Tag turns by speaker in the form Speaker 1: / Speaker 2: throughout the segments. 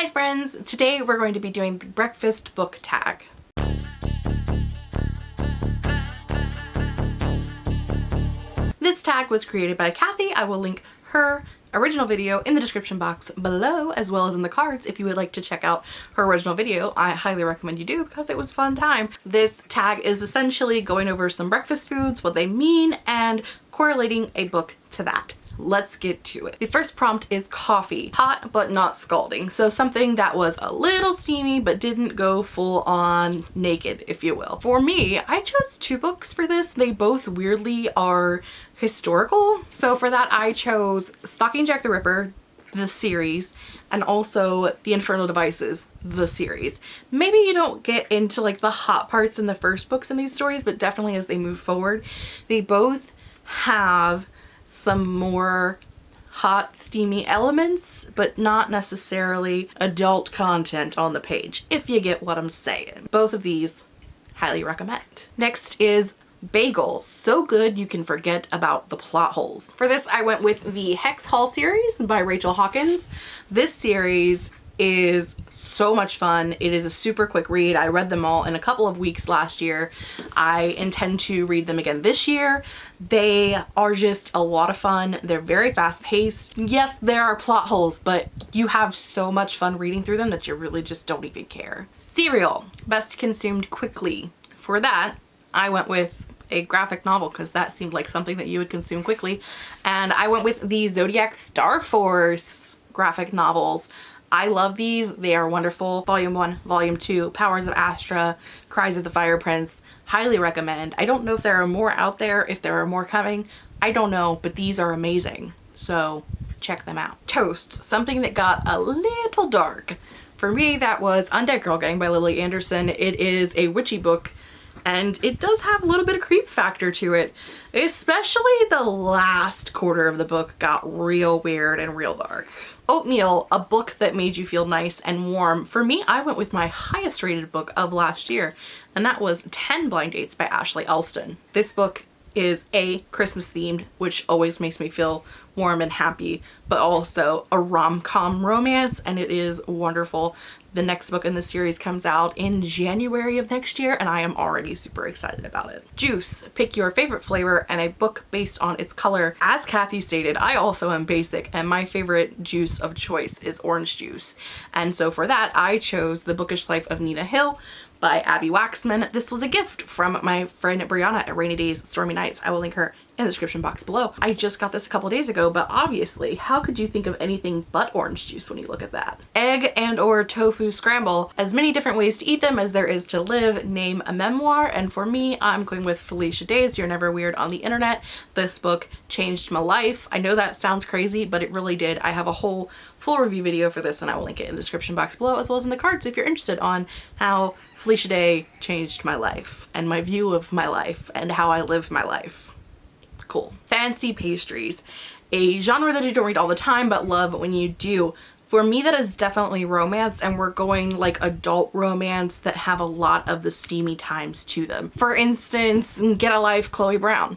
Speaker 1: Hi friends! Today we're going to be doing the breakfast book tag. This tag was created by Kathy. I will link her original video in the description box below as well as in the cards if you would like to check out her original video. I highly recommend you do because it was a fun time. This tag is essentially going over some breakfast foods, what they mean, and correlating a book to that let's get to it. The first prompt is coffee. Hot but not scalding. So something that was a little steamy but didn't go full on naked, if you will. For me, I chose two books for this. They both weirdly are historical. So for that, I chose Stalking Jack the Ripper, the series and also the infernal devices the series maybe you don't get into like the hot parts in the first books in these stories but definitely as they move forward they both have some more hot steamy elements but not necessarily adult content on the page if you get what I'm saying both of these highly recommend next is bagel. So good you can forget about the plot holes. For this I went with the Hex Hall series by Rachel Hawkins. This series is so much fun. It is a super quick read. I read them all in a couple of weeks last year. I intend to read them again this year. They are just a lot of fun. They're very fast paced. Yes, there are plot holes, but you have so much fun reading through them that you really just don't even care. Cereal, best consumed quickly. For that, I went with a graphic novel because that seemed like something that you would consume quickly. And I went with the Zodiac Star Force graphic novels. I love these. They are wonderful. Volume 1, Volume 2, Powers of Astra, Cries of the Fire Prince. Highly recommend. I don't know if there are more out there, if there are more coming. I don't know, but these are amazing. So check them out. Toast, something that got a little dark. For me, that was Undead Girl Gang by Lily Anderson. It is a witchy book and it does have a little bit of creep factor to it. Especially the last quarter of the book got real weird and real dark. Oatmeal, a book that made you feel nice and warm. For me, I went with my highest rated book of last year, and that was 10 Blind Dates by Ashley Elston. This book is a Christmas themed, which always makes me feel warm and happy, but also a rom-com romance, and it is wonderful. The next book in the series comes out in January of next year and I am already super excited about it. Juice, pick your favorite flavor and a book based on its color. As Kathy stated, I also am basic and my favorite juice of choice is orange juice. And so for that, I chose The Bookish Life of Nina Hill by Abby Waxman. This was a gift from my friend Brianna at Rainy Days Stormy Nights. I will link her in the description box below. I just got this a couple days ago, but obviously, how could you think of anything but orange juice when you look at that? Egg and or tofu scramble. As many different ways to eat them as there is to live, name a memoir. And for me, I'm going with Felicia Day's You're Never Weird on the Internet. This book changed my life. I know that sounds crazy, but it really did. I have a whole full review video for this and I will link it in the description box below as well as in the cards if you're interested on how Felicia Day changed my life and my view of my life and how I live my life cool. Fancy pastries, a genre that you don't read all the time but love when you do. For me, that is definitely romance and we're going like adult romance that have a lot of the steamy times to them. For instance, Get a Life, Chloe Brown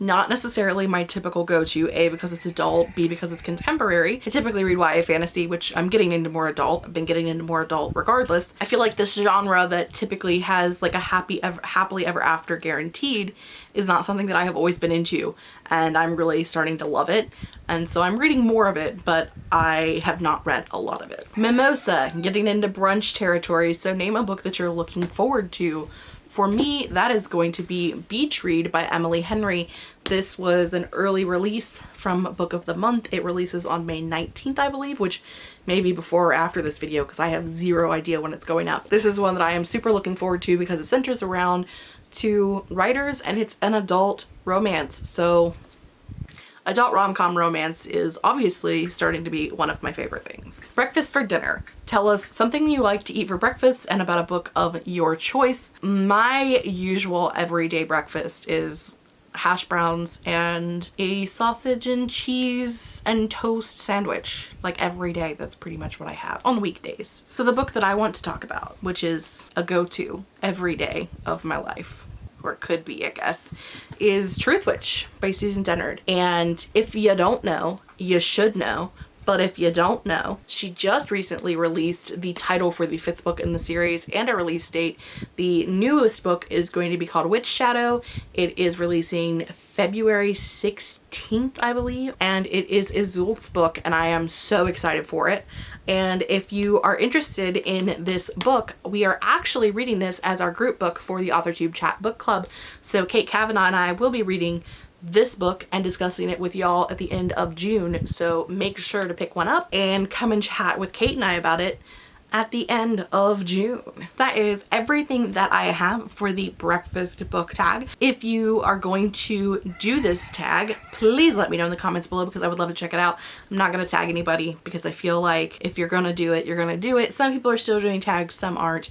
Speaker 1: not necessarily my typical go-to, A, because it's adult, B, because it's contemporary. I typically read YA fantasy, which I'm getting into more adult. I've been getting into more adult regardless. I feel like this genre that typically has like a happy ever, happily ever after guaranteed is not something that I have always been into and I'm really starting to love it. And so I'm reading more of it, but I have not read a lot of it. Mimosa, getting into brunch territory. So name a book that you're looking forward to for me, that is going to be Beach Read by Emily Henry. This was an early release from Book of the Month. It releases on May 19th, I believe, which may be before or after this video because I have zero idea when it's going up. This is one that I am super looking forward to because it centers around two writers and it's an adult romance. So adult rom-com romance is obviously starting to be one of my favorite things. Breakfast for dinner. Tell us something you like to eat for breakfast and about a book of your choice. My usual everyday breakfast is hash browns and a sausage and cheese and toast sandwich like every day that's pretty much what I have on weekdays. So the book that I want to talk about which is a go-to every day of my life or could be I guess, is Truth Witch by Susan Dennard. And if you don't know, you should know, But if you don't know, she just recently released the title for the fifth book in the series and a release date. The newest book is going to be called Witch Shadow. It is releasing February 16th, I believe, and it is Iseult's book and I am so excited for it. And if you are interested in this book, we are actually reading this as our group book for the AuthorTube Chat Book Club. So Kate Kavanaugh and I will be reading this book and discussing it with y'all at the end of June. So make sure to pick one up and come and chat with Kate and I about it at the end of June. That is everything that I have for the breakfast book tag. If you are going to do this tag, please let me know in the comments below because I would love to check it out. I'm not going to tag anybody because I feel like if you're going to do it, you're going to do it. Some people are still doing tags, some aren't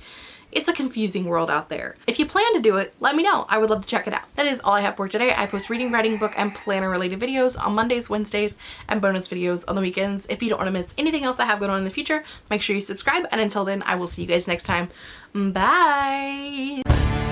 Speaker 1: it's a confusing world out there. If you plan to do it, let me know. I would love to check it out. That is all I have for today. I post reading, writing, book, and planner related videos on Mondays, Wednesdays, and bonus videos on the weekends. If you don't want to miss anything else I have going on in the future, make sure you subscribe. And until then, I will see you guys next time. Bye!